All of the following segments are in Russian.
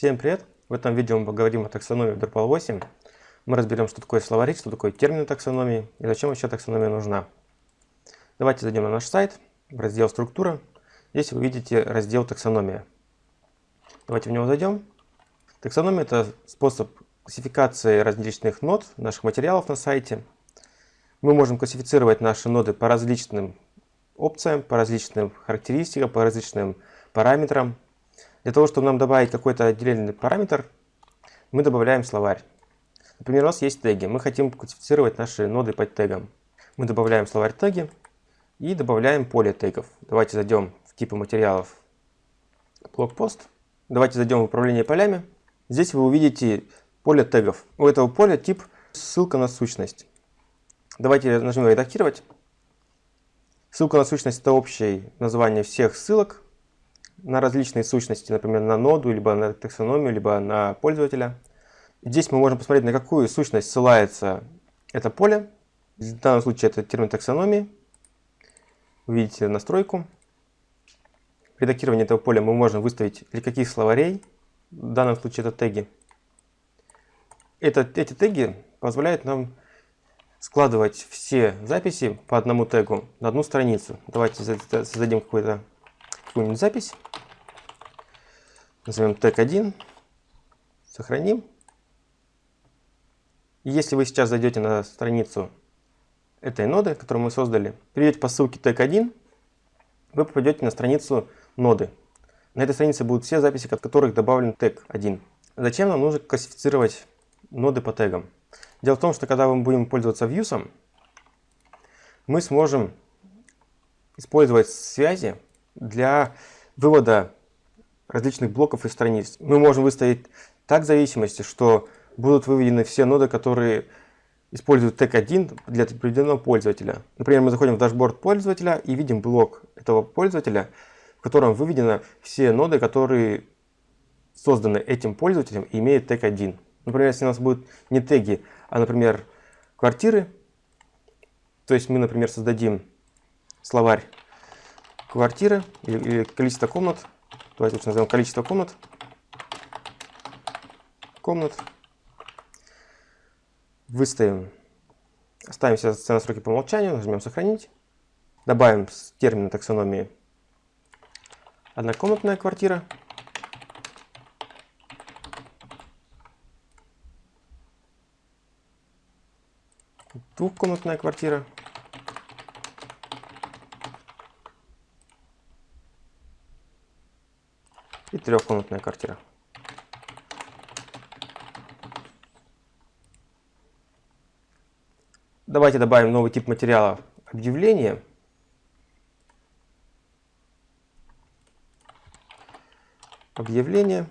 Всем привет! В этом видео мы поговорим о таксономии в Drupal 8. Мы разберем, что такое словарь, что такое термин таксономии и зачем вообще таксономия нужна. Давайте зайдем на наш сайт, в раздел «Структура». Здесь вы видите раздел «Таксономия». Давайте в него зайдем. Таксономия – это способ классификации различных нод, наших материалов на сайте. Мы можем классифицировать наши ноды по различным опциям, по различным характеристикам, по различным параметрам. Для того, чтобы нам добавить какой-то отдельный параметр, мы добавляем словарь. Например, у нас есть теги. Мы хотим классифицировать наши ноды под тегом. Мы добавляем словарь теги и добавляем поле тегов. Давайте зайдем в типы материалов блокпост. Давайте зайдем в управление полями. Здесь вы увидите поле тегов. У этого поля тип ссылка на сущность. Давайте нажмем редактировать. Ссылка на сущность это общее название всех ссылок на различные сущности, например, на ноду, либо на таксономию, либо на пользователя. Здесь мы можем посмотреть, на какую сущность ссылается это поле. В данном случае это термин таксономии. Видите настройку. В редактировании этого поля мы можем выставить для каких словарей. В данном случае это теги. Это, эти теги позволяют нам складывать все записи по одному тегу на одну страницу. Давайте создадим какую-нибудь запись. Назовем тег 1. Сохраним. Если вы сейчас зайдете на страницу этой ноды, которую мы создали, перейдете по ссылке тег 1, вы попадете на страницу ноды. На этой странице будут все записи, от которых добавлен тег 1. Зачем нам нужно классифицировать ноды по тегам? Дело в том, что когда мы будем пользоваться Views, мы сможем использовать связи для вывода различных блоков и страниц. Мы можем выставить так зависимости, что будут выведены все ноды, которые используют тег 1 для определенного пользователя. Например, мы заходим в дашборд пользователя и видим блок этого пользователя, в котором выведены все ноды, которые созданы этим пользователем и имеют тег 1. Например, если у нас будут не теги, а, например, квартиры, то есть мы, например, создадим словарь квартиры или, количество комнат, Давайте лучше назовем количество комнат. Комнат. Выставим. Оставим все настройки по умолчанию, нажмем «Сохранить». Добавим термин таксономии однокомнатная квартира. Двухкомнатная квартира. Трехкомнатная квартира. Давайте добавим новый тип материала объявление. Объявление.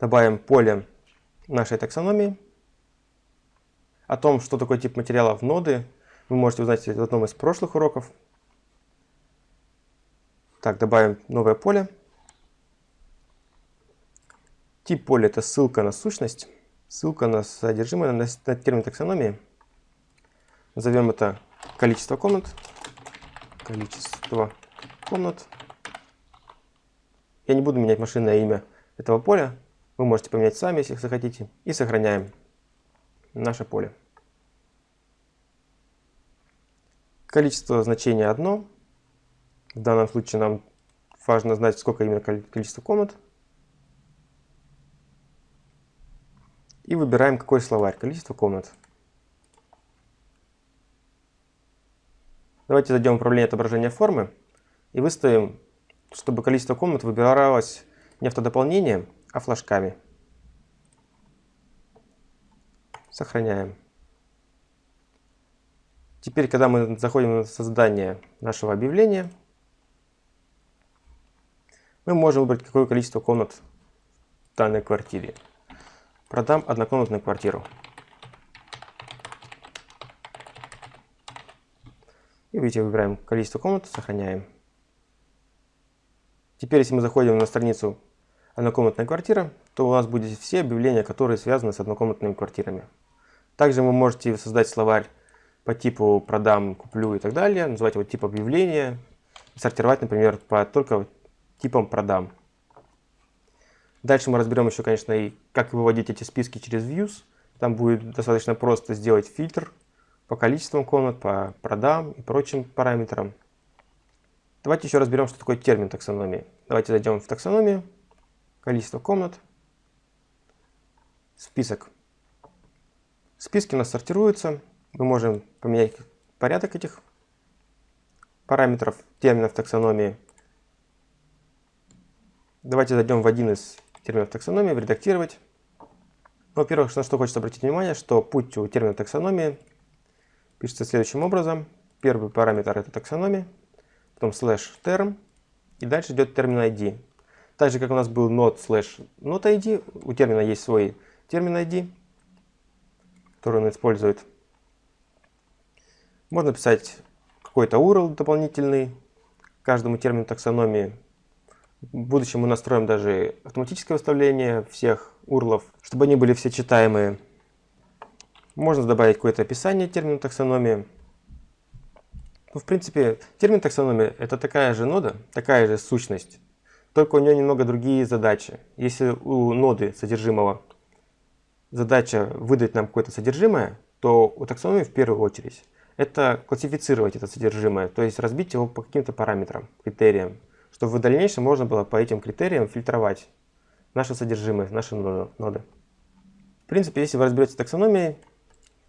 Добавим поле нашей таксономии. О том, что такое тип материала в ноды, вы можете узнать в одном из прошлых уроков. Так, добавим новое поле. Тип поля – это ссылка на сущность, ссылка на содержимое, на, на термин таксономии. Назовем это количество комнат. Количество комнат. Я не буду менять машинное имя этого поля. Вы можете поменять сами, если захотите. И сохраняем наше поле. Количество значения одно. В данном случае нам важно знать, сколько именно количество комнат. И выбираем какой словарь, количество комнат. Давайте зайдем в управление отображения формы и выставим, чтобы количество комнат выбиралось не автодополнением, а флажками. Сохраняем. Теперь, когда мы заходим на создание нашего объявления, мы можем выбрать, какое количество комнат в данной квартире. Продам однокомнатную квартиру. И видите, выбираем количество комнат, сохраняем. Теперь, если мы заходим на страницу однокомнатная квартира, то у нас будут все объявления, которые связаны с однокомнатными квартирами. Также вы можете создать словарь по типу продам, куплю и так далее, называть его тип объявления, сортировать, например, по только типам продам. Дальше мы разберем еще, конечно, и как выводить эти списки через views. Там будет достаточно просто сделать фильтр по количествам комнат, по продам и прочим параметрам. Давайте еще разберем, что такое термин таксономии. Давайте зайдем в таксономию, количество комнат, список. Списки у нас сортируются. Мы можем поменять порядок этих параметров, терминов таксономии. Давайте зайдем в один из терминов таксономии, в редактировать. Во-первых, на что хочется обратить внимание, что путь у термина таксономии пишется следующим образом. Первый параметр это таксономия, потом слэш term, и дальше идет термин ID. Так же, как у нас был node slash node ID, у термина есть свой термин ID, который он использует. Можно писать какой-то URL дополнительный каждому термину таксономии. В будущем мы настроим даже автоматическое выставление всех URL, чтобы они были все читаемые. Можно добавить какое-то описание термина таксономии. Ну, в принципе, термин таксономия это такая же нода, такая же сущность, только у нее немного другие задачи. Если у ноды содержимого задача выдать нам какое-то содержимое, то у таксономии в первую очередь это классифицировать это содержимое, то есть разбить его по каким-то параметрам, критериям, чтобы в дальнейшем можно было по этим критериям фильтровать наше содержимое, наши ноды. В принципе, если вы разберетесь в таксономии,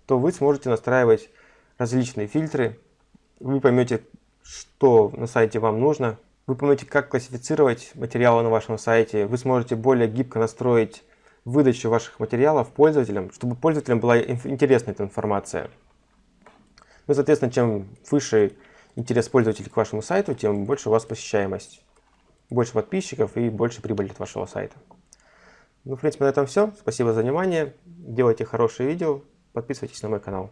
то вы сможете настраивать различные фильтры, вы поймете, что на сайте вам нужно, вы поймете, как классифицировать материалы на вашем сайте, вы сможете более гибко настроить выдачу ваших материалов пользователям, чтобы пользователям была интересна эта информация. Ну, соответственно, чем выше интерес пользователей к вашему сайту, тем больше у вас посещаемость, больше подписчиков и больше прибыли от вашего сайта. Ну, в принципе, на этом все. Спасибо за внимание. Делайте хорошие видео. Подписывайтесь на мой канал.